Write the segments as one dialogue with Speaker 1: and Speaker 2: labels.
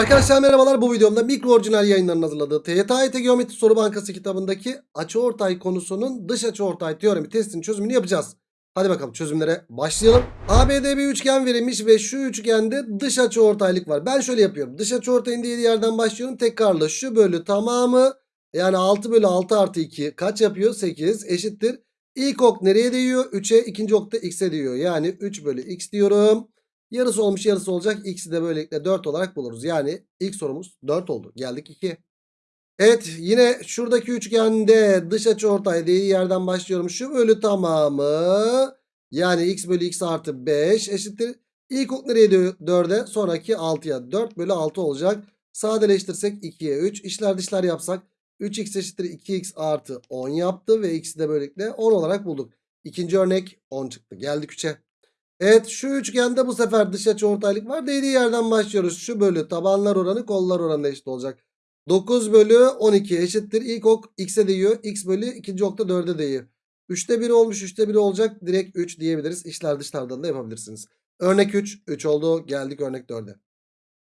Speaker 1: Arkadaşlar merhabalar bu videomda mikro orijinal yayınlarının hazırladığı TYT Geometri Soru Bankası kitabındaki açıortay konusunun dış açıortay teoremi testinin çözümünü yapacağız. Hadi bakalım çözümlere başlayalım. ABD bir üçgen verilmiş ve şu üçgende dış açıortaylık var. Ben şöyle yapıyorum. Dış açıortayın dediği yerden başlıyorum. Tekrarla şu bölü tamamı yani 6 bölü 6 artı 2 kaç yapıyor? 8 eşittir. İlk ok nereye değiyor? 3'e ikinci ok da x'e değiyor. Yani 3 bölü x diyorum. Yarısı olmuş yarısı olacak. X'i de böylelikle 4 olarak buluruz. Yani ilk sorumuz 4 oldu. Geldik 2'ye. Evet yine şuradaki üçgende dış açıortay dediği yerden başlıyorum. Şu bölü tamamı yani x bölü x artı 5 eşittir. İlk ok nereye diyor 4'e sonraki 6'ya 4 bölü 6 olacak. Sadeleştirsek 2'ye 3 işler dışlar yapsak 3x eşittir 2x artı 10 yaptı ve x'i de böylelikle 10 olarak bulduk. İkinci örnek 10 çıktı. Geldik 3'e. Evet şu üçgende bu sefer dış açı ortaylık var. Dediği yerden başlıyoruz. Şu bölü tabanlar oranı kollar oranı eşit olacak. 9 bölü 12 eşittir. İlk ok x'e değiyor. x bölü ikinci ok da 4'e değiyor. 3'te 1 olmuş 3'te 1 olacak. Direkt 3 diyebiliriz. İşler dışlardan da yapabilirsiniz. Örnek 3. 3 oldu. Geldik örnek 4'e.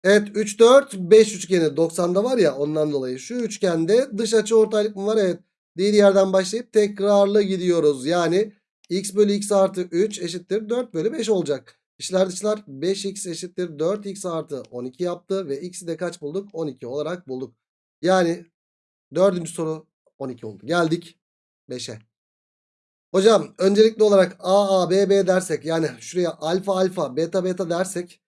Speaker 1: Evet 3 4 5 üçgeni 90'da var ya ondan dolayı şu üçgende dış açı ortaylık mı var? Evet. Dediği yerden başlayıp tekrarlı gidiyoruz. Yani x bölü x artı 3 eşittir 4 bölü 5 olacak. İşler dışlar 5x eşittir 4x artı 12 yaptı ve x'i de kaç bulduk? 12 olarak bulduk. Yani dördüncü soru 12 oldu. Geldik 5'e. Hocam öncelikli olarak a a b b dersek yani şuraya alfa alfa beta beta dersek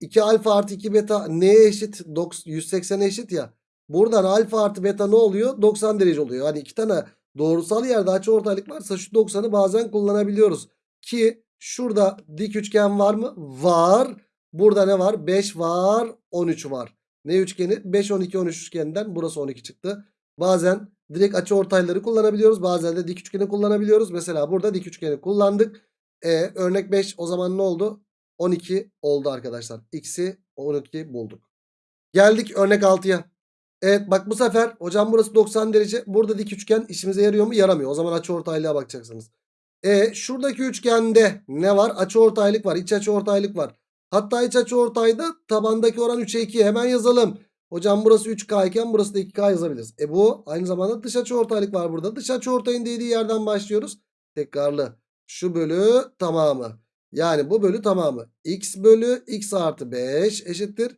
Speaker 1: 2 alfa artı 2 beta neye eşit? 180'e eşit ya. Buradan alfa artı beta ne oluyor? 90 derece oluyor. Hani iki tane doğrusal yerde açıortaylık varsa şu 90'ı bazen kullanabiliyoruz. Ki şurada dik üçgen var mı? Var. Burada ne var? 5 var. 13 var. Ne üçgeni? 5, 12, 13 üçgeninden burası 12 çıktı. Bazen direkt açıortayları kullanabiliyoruz. Bazen de dik üçgeni kullanabiliyoruz. Mesela burada dik üçgeni kullandık. E, örnek 5 o zaman ne oldu? 12 oldu arkadaşlar. X'i 12 bulduk. Geldik örnek 6'ya. Evet bak bu sefer hocam burası 90 derece. Burada dik üçgen işimize yarıyor mu? Yaramıyor. O zaman açıortaylığa bakacaksınız. E şuradaki üçgende ne var? Açıortaylık var. İç açıortaylık var. Hatta iç açıortayda tabandaki oran 3'e 2. Hemen yazalım. Hocam burası 3K iken burası da 2K yazabiliriz. E bu aynı zamanda dış açıortaylık var burada. Dış açıortayın dediği yerden başlıyoruz. Tekrarlı. Şu bölü tamamı. Yani bu bölü tamamı. X bölü x artı 5 eşittir.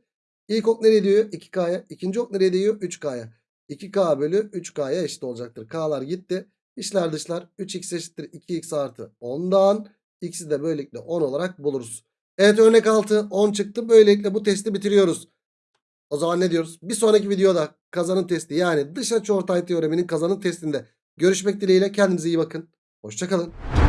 Speaker 1: İlk ok nereye diyor? 2K'ya. İkinci ok nereye diyor? 3K'ya. 2K bölü 3K'ya eşit olacaktır. K'lar gitti. İşler dışlar 3x eşittir 2x artı 10'dan. X'i de böylelikle 10 olarak buluruz. Evet örnek 6 10 çıktı. Böylelikle bu testi bitiriyoruz. O zaman ne diyoruz? Bir sonraki videoda kazanım testi yani dış açıortay teoreminin kazanım testinde görüşmek dileğiyle kendinize iyi bakın. Hoşçakalın.